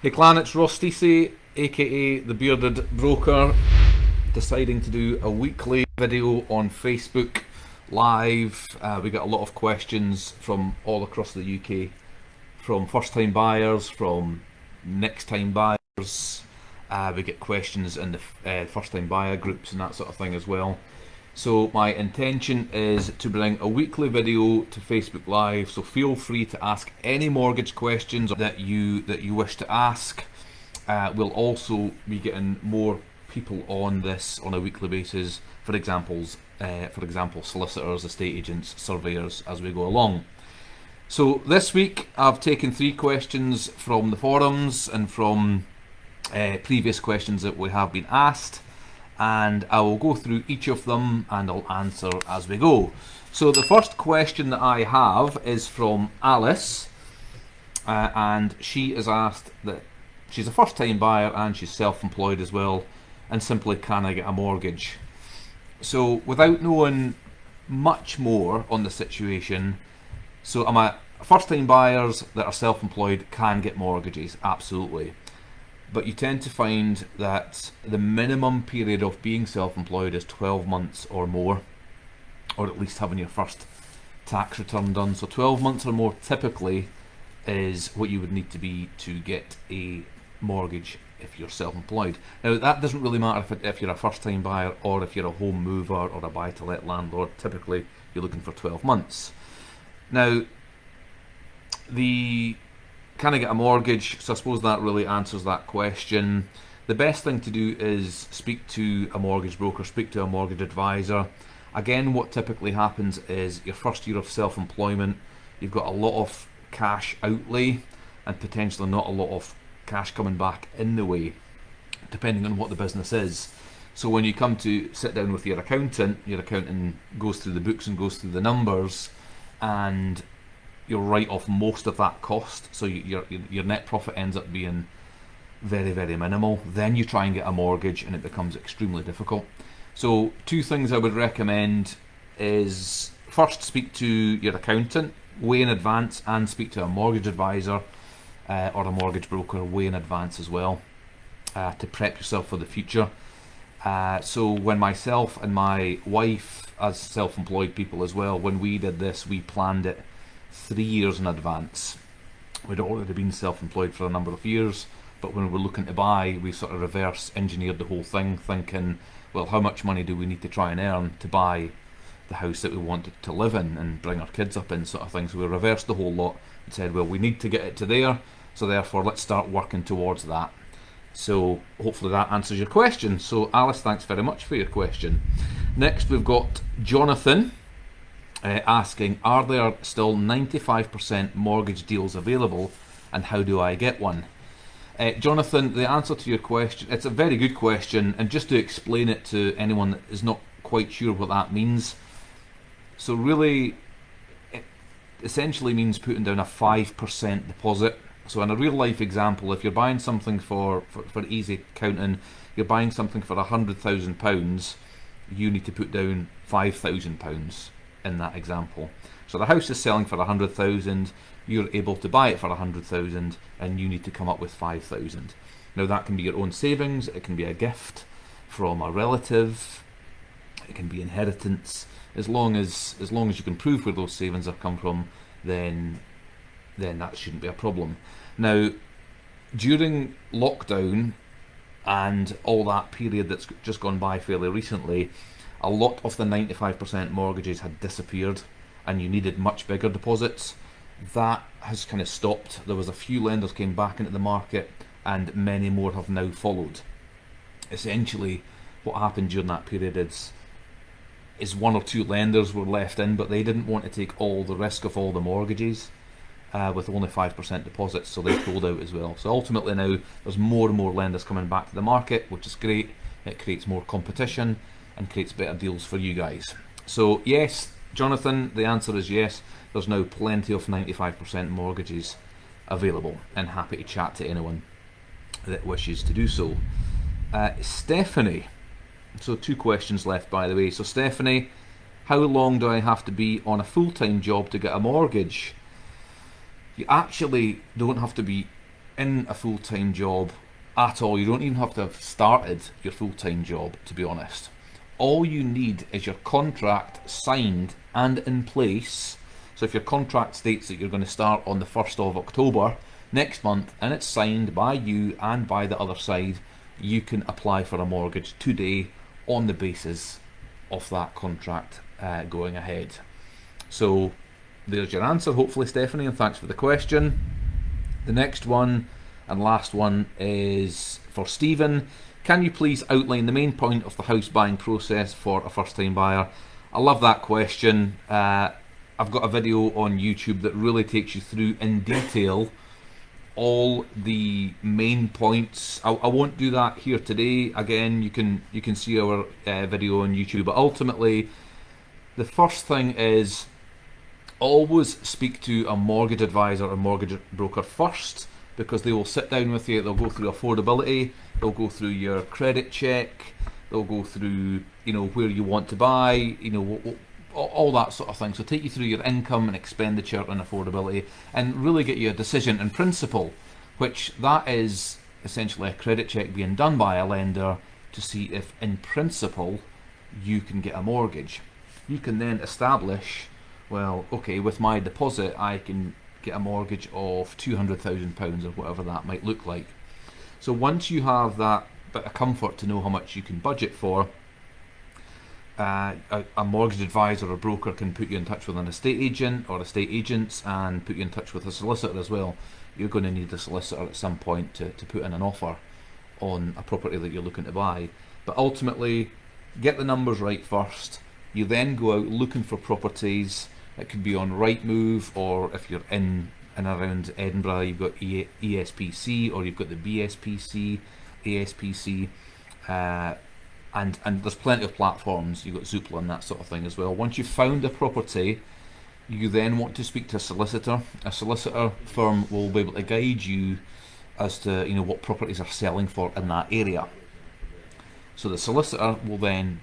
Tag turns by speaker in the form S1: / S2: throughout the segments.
S1: Hey clan, it's Ross aka the Bearded Broker, deciding to do a weekly video on Facebook live. Uh, we got a lot of questions from all across the UK, from first time buyers, from next time buyers. Uh, we get questions in the uh, first time buyer groups and that sort of thing as well. So my intention is to bring a weekly video to Facebook Live. So feel free to ask any mortgage questions that you that you wish to ask. Uh, we'll also be getting more people on this on a weekly basis. For examples, uh, for example, solicitors, estate agents, surveyors, as we go along. So this week I've taken three questions from the forums and from uh, previous questions that we have been asked and I will go through each of them and I'll answer as we go. So the first question that I have is from Alice uh, and she is asked that she's a first time buyer and she's self-employed as well and simply can I get a mortgage? So without knowing much more on the situation, so am I first time buyers that are self-employed can get mortgages, absolutely but you tend to find that the minimum period of being self-employed is 12 months or more or at least having your first tax return done. So 12 months or more typically is what you would need to be to get a mortgage if you're self-employed. Now that doesn't really matter if, it, if you're a first-time buyer or if you're a home mover or a buy-to-let landlord. Typically you're looking for 12 months. Now the can I get a mortgage? So I suppose that really answers that question. The best thing to do is speak to a mortgage broker, speak to a mortgage advisor. Again, what typically happens is your first year of self-employment, you've got a lot of cash outlay and potentially not a lot of cash coming back in the way, depending on what the business is. So when you come to sit down with your accountant, your accountant goes through the books and goes through the numbers and you'll write off most of that cost, so your, your net profit ends up being very, very minimal. Then you try and get a mortgage and it becomes extremely difficult. So two things I would recommend is first speak to your accountant way in advance and speak to a mortgage advisor uh, or a mortgage broker way in advance as well uh, to prep yourself for the future. Uh, so when myself and my wife as self-employed people as well, when we did this, we planned it three years in advance. We'd already been self-employed for a number of years, but when we were looking to buy, we sort of reverse engineered the whole thing, thinking, well, how much money do we need to try and earn to buy the house that we wanted to live in and bring our kids up in, sort of thing. So we reversed the whole lot and said, well, we need to get it to there, so therefore let's start working towards that. So hopefully that answers your question. So Alice, thanks very much for your question. Next we've got Jonathan uh, asking, are there still 95% mortgage deals available and how do I get one? Uh, Jonathan, the answer to your question, it's a very good question and just to explain it to anyone that is not quite sure what that means. So really, it essentially means putting down a 5% deposit. So in a real life example, if you're buying something for, for, for easy counting, you're buying something for a £100,000, you need to put down £5,000 in that example. So the house is selling for a hundred thousand, you're able to buy it for a hundred thousand, and you need to come up with five thousand. Now that can be your own savings, it can be a gift from a relative, it can be inheritance. As long as as long as you can prove where those savings have come from, then then that shouldn't be a problem. Now, during lockdown and all that period that's just gone by fairly recently, a lot of the 95% mortgages had disappeared and you needed much bigger deposits. That has kind of stopped. There was a few lenders came back into the market and many more have now followed. Essentially, what happened during that period is is one or two lenders were left in, but they didn't want to take all the risk of all the mortgages uh, with only 5% deposits, so they pulled out as well. So ultimately now, there's more and more lenders coming back to the market, which is great. It creates more competition, and creates better deals for you guys. So yes, Jonathan, the answer is yes. There's now plenty of 95% mortgages available and happy to chat to anyone that wishes to do so. Uh, Stephanie, so two questions left by the way. So Stephanie, how long do I have to be on a full-time job to get a mortgage? You actually don't have to be in a full time job at all, you don't even have to have started your full time job, to be honest. All you need is your contract signed and in place. So if your contract states that you're going to start on the 1st of October next month and it's signed by you and by the other side, you can apply for a mortgage today on the basis of that contract uh, going ahead. So there's your answer, hopefully, Stephanie, and thanks for the question. The next one and last one is for Stephen. Can you please outline the main point of the house buying process for a first time buyer? I love that question. Uh, I've got a video on YouTube that really takes you through in detail all the main points. I, I, won't do that here today. Again, you can you can see our uh, video on YouTube. But ultimately, the first thing is always speak to a mortgage advisor or mortgage broker first because they will sit down with you. They'll go through affordability. They'll go through your credit check. They'll go through you know where you want to buy. You know all that sort of thing. So take you through your income and expenditure and affordability and really get you a decision in principle, which that is essentially a credit check being done by a lender to see if in principle you can get a mortgage. You can then establish, well, okay, with my deposit I can get a mortgage of £200,000 or whatever that might look like. So once you have that bit of comfort to know how much you can budget for, uh, a, a, mortgage advisor or broker can put you in touch with an estate agent or estate agents and put you in touch with a solicitor as well. You're going to need a solicitor at some point to, to put in an offer on a property that you're looking to buy. But ultimately, get the numbers right first. You then go out looking for properties. It could be on Rightmove or if you're in and around Edinburgh, you've got ESPC or you've got the BSPC, ASPC. Uh, and and there's plenty of platforms. You've got Zoopla and that sort of thing as well. Once you've found a property, you then want to speak to a solicitor. A solicitor firm will be able to guide you as to you know what properties are selling for in that area. So the solicitor will then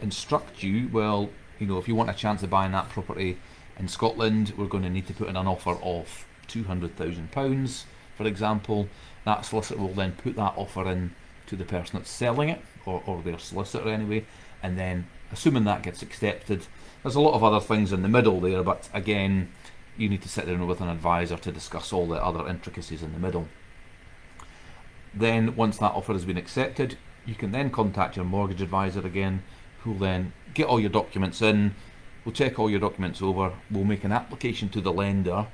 S1: instruct you. Well, you know if you want a chance of buying that property in Scotland, we're going to need to put in an offer of two hundred thousand pounds, for example. That solicitor will then put that offer in to the person that's selling it or, or their solicitor anyway and then assuming that gets accepted there's a lot of other things in the middle there but again you need to sit down with an advisor to discuss all the other intricacies in the middle then once that offer has been accepted you can then contact your mortgage advisor again will then get all your documents in we'll check all your documents over we'll make an application to the lender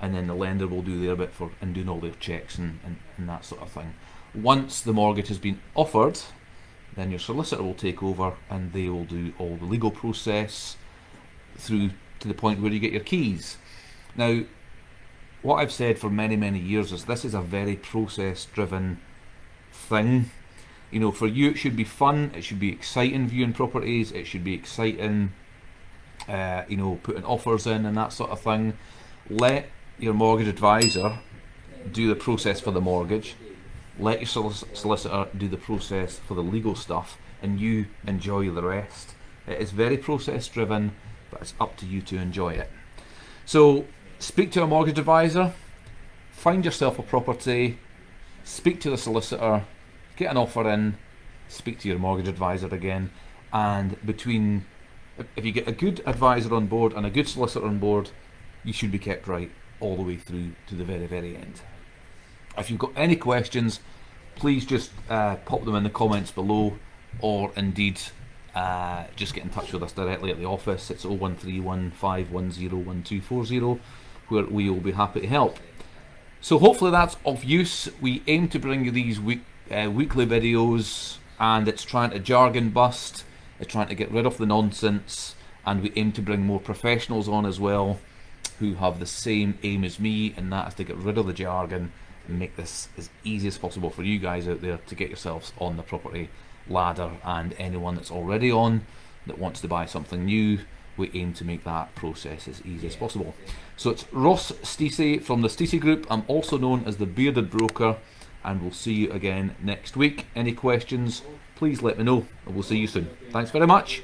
S1: and then the lender will do their bit for and doing all their checks and, and, and that sort of thing once the mortgage has been offered, then your solicitor will take over and they will do all the legal process through to the point where you get your keys. Now, what I've said for many, many years is this is a very process driven thing. You know, for you it should be fun, it should be exciting viewing properties, it should be exciting, uh, you know, putting offers in and that sort of thing. Let your mortgage advisor do the process for the mortgage let your solicitor do the process for the legal stuff and you enjoy the rest. It is very process driven, but it's up to you to enjoy it. So, speak to a mortgage advisor, find yourself a property, speak to the solicitor, get an offer in, speak to your mortgage advisor again, and between if you get a good advisor on board and a good solicitor on board, you should be kept right all the way through to the very, very end. If you've got any questions, please just uh, pop them in the comments below, or indeed uh, just get in touch with us directly at the office. It's 01315101240, where we will be happy to help. So hopefully that's of use. We aim to bring you these week, uh, weekly videos, and it's trying to jargon bust. It's trying to get rid of the nonsense, and we aim to bring more professionals on as well, who have the same aim as me, and that is to get rid of the jargon and make this as easy as possible for you guys out there to get yourselves on the property ladder. And anyone that's already on that wants to buy something new we aim to make that process as easy as possible. So it's Ross Stacey from the Stacey Group. I'm also known as the Bearded Broker and we'll see you again next week. Any questions please let me know and we'll see you soon. Thanks very much